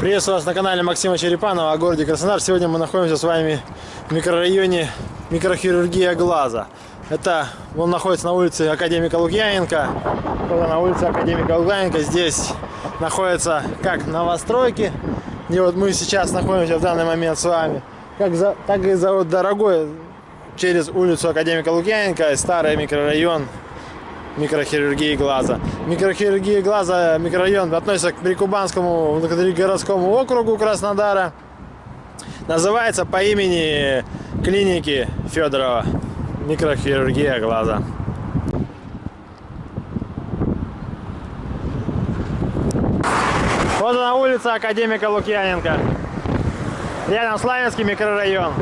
Приветствую вас на канале Максима Черепанова о городе Краснодар. Сегодня мы находимся с вами в микрорайоне микрохирургия глаза. Это он находится на улице Академика Лукьяненко. На улице Академика Лукьяненко здесь находится как новостройки, где вот мы сейчас находимся в данный момент с вами, как за, так и за вот дорогой через улицу Академика Лукьяненко, старый микрорайон микрохирургии глаза. Микрохирургия глаза, микрорайон относится к Прикубанскому городскому округу Краснодара. Называется по имени клиники Федорова. Микрохирургия глаза. Вот она улица Академика Лукьяненко. Рядом Славянский микрорайон.